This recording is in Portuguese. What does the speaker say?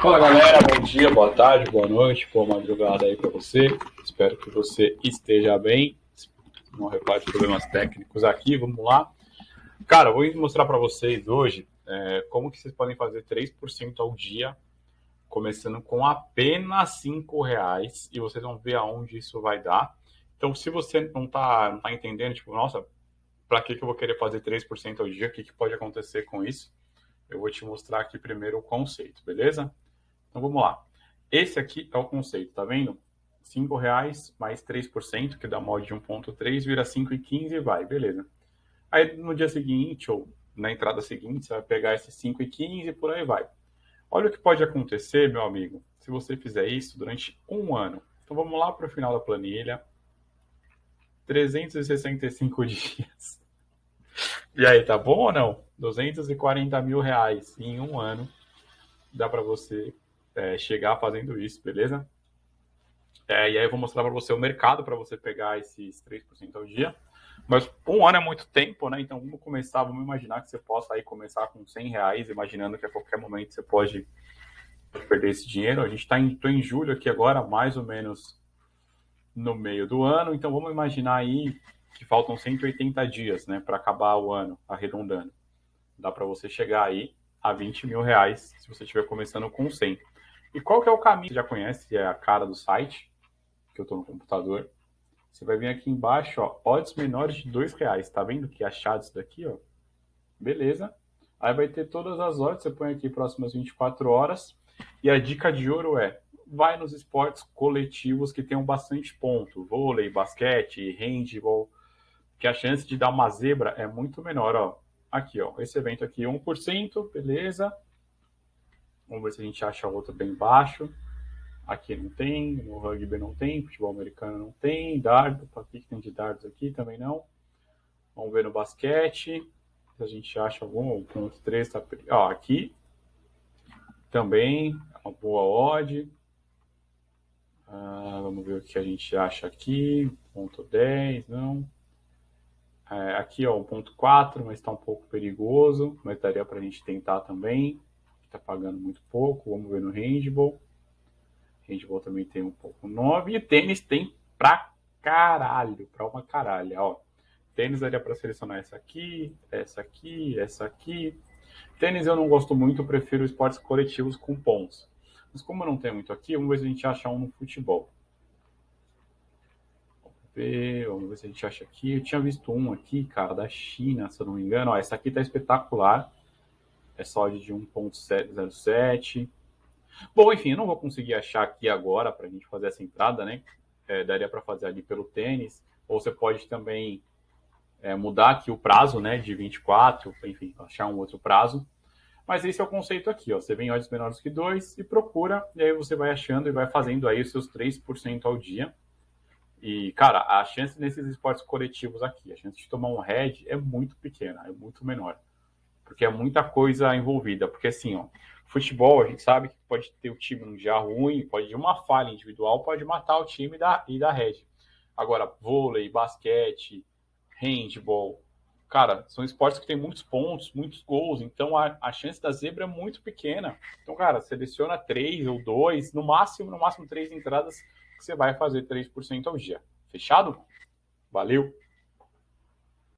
Fala galera, bom dia, boa tarde, boa noite, boa madrugada aí para você. Espero que você esteja bem. Não repare problemas técnicos aqui, vamos lá. Cara, vou mostrar para vocês hoje é, como que vocês podem fazer 3% ao dia, começando com apenas 5 reais, e vocês vão ver aonde isso vai dar. Então, se você não está não tá entendendo, tipo, nossa, para que, que eu vou querer fazer 3% ao dia? O que, que pode acontecer com isso? Eu vou te mostrar aqui primeiro o conceito, beleza? Então vamos lá. Esse aqui é o conceito, tá vendo? R$ reais mais 3%, que dá mod de 1.3, vira 5,15 e vai, beleza. Aí no dia seguinte, ou na entrada seguinte, você vai pegar esse 5,15 e por aí vai. Olha o que pode acontecer, meu amigo, se você fizer isso durante um ano. Então vamos lá para o final da planilha. 365 dias. E aí, tá bom ou não? 240 mil reais em um ano. Dá para você é, chegar fazendo isso, beleza? É, e aí eu vou mostrar para você o mercado para você pegar esses 3% ao dia. Mas um ano é muito tempo, né? Então vamos começar, vamos imaginar que você possa aí começar com 100 reais, imaginando que a qualquer momento você pode perder esse dinheiro. A gente está em, em julho aqui agora, mais ou menos no meio do ano. Então vamos imaginar aí que faltam 180 dias, né, para acabar o ano, arredondando. Dá para você chegar aí a 20 mil reais se você estiver começando com 100. E qual que é o caminho? Você já conhece, é a cara do site, que eu estou no computador. Você vai vir aqui embaixo, ó, odds menores de dois reais. Tá vendo que achados daqui, ó? Beleza. Aí vai ter todas as odds, você põe aqui próximas 24 horas. E a dica de ouro é, vai nos esportes coletivos que tenham bastante ponto. Vôlei, basquete, handball, que a chance de dar uma zebra é muito menor, ó. Aqui, ó, esse evento aqui, 1%, beleza. Vamos ver se a gente acha outro bem baixo. Aqui não tem, no rugby não tem, futebol americano não tem, dardo, o que tem de dardos aqui também não. Vamos ver no basquete, se a gente acha algum, ponto 3 tá, ó, aqui também, uma boa odd. Ah, vamos ver o que a gente acha aqui, ponto 10, não. É, aqui, ó, 1.4, mas está um pouco perigoso, mas daria para a gente tentar também está pagando muito pouco. Vamos ver no handball. Handball também tem um pouco 9. E tênis tem pra caralho, pra uma caralha, ó. Tênis daria para selecionar essa aqui, essa aqui, essa aqui. Tênis eu não gosto muito, prefiro esportes coletivos com pontos. Mas como eu não tenho muito aqui, vamos ver se a gente acha um no futebol. Vamos ver, vamos ver se a gente acha aqui. Eu tinha visto um aqui, cara, da China, se eu não me engano. Ó, essa aqui tá espetacular é só de 1.07. Bom, enfim, eu não vou conseguir achar aqui agora para a gente fazer essa entrada, né? É, daria para fazer ali pelo tênis, ou você pode também é, mudar aqui o prazo, né, de 24, enfim, achar um outro prazo. Mas esse é o conceito aqui, ó. Você vem odds menores que 2 e procura, e aí você vai achando e vai fazendo aí os seus 3% ao dia. E, cara, a chance nesses esportes coletivos aqui, a chance de tomar um head é muito pequena, é muito menor porque é muita coisa envolvida. Porque assim, ó, futebol, a gente sabe que pode ter o time um dia ruim, pode ter uma falha individual, pode matar o time da, e da rede. Agora, vôlei, basquete, handball, cara, são esportes que tem muitos pontos, muitos gols, então a, a chance da zebra é muito pequena. Então, cara, seleciona três ou dois, no máximo, no máximo três entradas, que você vai fazer 3% ao dia. Fechado? Valeu!